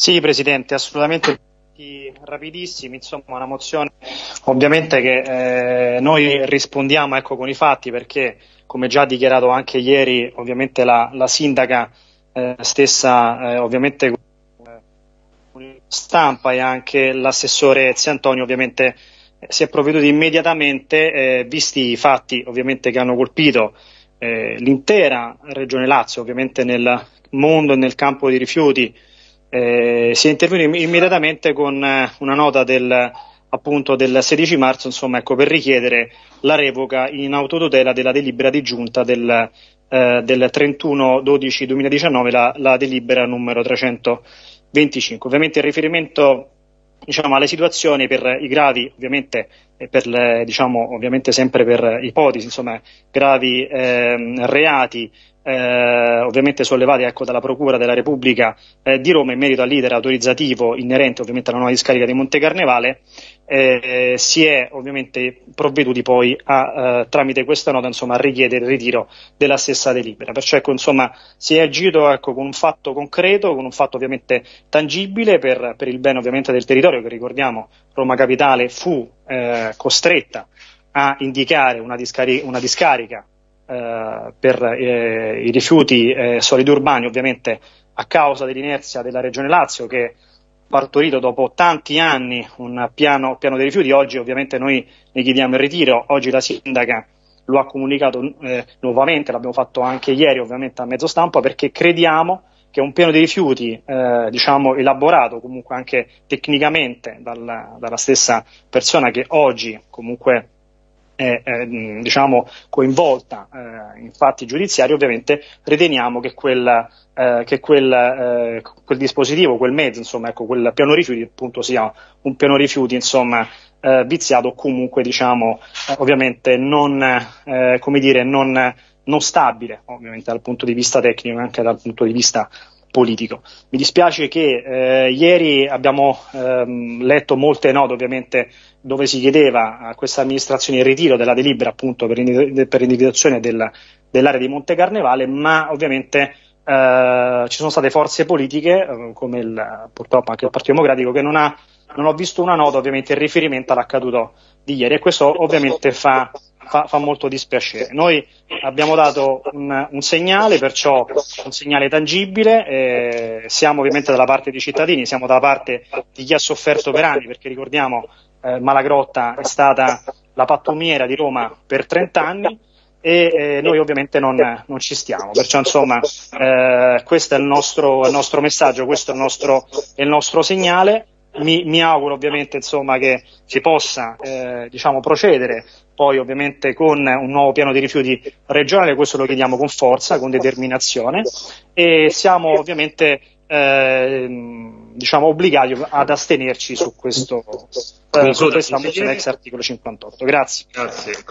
Sì, Presidente, assolutamente rapidissimi, insomma una mozione ovviamente che eh, noi rispondiamo ecco, con i fatti perché come già dichiarato anche ieri ovviamente la, la sindaca eh, stessa eh, ovviamente stampa e anche l'assessore Ezio Antonio ovviamente eh, si è provveduto immediatamente eh, visti i fatti ovviamente che hanno colpito eh, l'intera regione Lazio ovviamente nel mondo e nel campo dei rifiuti eh, si è intervenuti immediatamente con eh, una nota del, appunto, del 16 marzo insomma, ecco, per richiedere la revoca in autotutela della delibera di giunta del, eh, del 31-12-2019, la, la delibera numero 325. Ovviamente il riferimento diciamo, alle situazioni per i gravi, ovviamente, per le, diciamo, ovviamente sempre per ipotesi, insomma, gravi eh, reati eh, ovviamente sollevati ecco, dalla Procura della Repubblica eh, di Roma in merito all'iter autorizzativo inerente ovviamente alla nuova discarica di Monte Carnevale, eh, si è ovviamente provveduti poi a, eh, tramite questa nota insomma, a richiedere il ritiro della stessa delibera. Perciò ecco, insomma, si è agito ecco, con un fatto concreto, con un fatto ovviamente tangibile per, per il bene ovviamente del territorio che ricordiamo Roma Capitale fu eh, costretta a indicare una, discari- una discarica eh, per eh, i rifiuti eh, solidi urbani, ovviamente a causa dell'inerzia della Regione Lazio che partorito dopo tanti anni un piano, piano dei rifiuti, oggi ovviamente noi ne chiediamo il ritiro, oggi la sindaca lo ha comunicato eh, nuovamente, l'abbiamo fatto anche ieri ovviamente a mezzo stampa perché crediamo che un piano dei rifiuti eh, diciamo elaborato comunque anche tecnicamente dalla, dalla stessa persona che oggi comunque è eh, diciamo, coinvolta eh, in fatti giudiziari, ovviamente riteniamo che, quel, eh, che quel, eh, quel, dispositivo, quel mezzo, insomma, ecco, quel piano rifiuti appunto sia un piano rifiuti insomma, eh, viziato o comunque diciamo, eh, ovviamente non, come dire, non, non stabile, ovviamente dal punto di vista tecnico e anche dal punto di vista politico. Mi dispiace che eh, ieri abbiamo ehm, letto molte note ovviamente dove si chiedeva a questa amministrazione il ritiro della delibera appunto per, per l'individuazione del, dell'area di Monte Carnevale, ma ovviamente eh, ci sono state forze politiche, eh, come il, purtroppo anche il Partito Democratico, che non ha non ho visto una nota ovviamente in riferimento all'accaduto di ieri e questo ovviamente fa fa, fa molto dispiacere. Noi abbiamo dato un, un, segnale, perciò un segnale tangibile, eh, siamo ovviamente dalla parte dei cittadini, siamo dalla parte di chi ha sofferto per anni, perché ricordiamo eh, Malagrotta è stata la pattumiera di Roma per 30 anni e eh, noi ovviamente non, non, ci stiamo, perciò insomma eh, questo è il nostro, il nostro, messaggio, questo è il nostro, è il nostro segnale mi, mi, auguro ovviamente insomma, che si possa eh, diciamo, procedere poi ovviamente con un nuovo piano di rifiuti regionale, questo lo chiediamo con forza, con determinazione e siamo ovviamente eh, diciamo, obbligati ad astenerci su, questo, eh, su questa mozione ex articolo 58. Grazie. Grazie.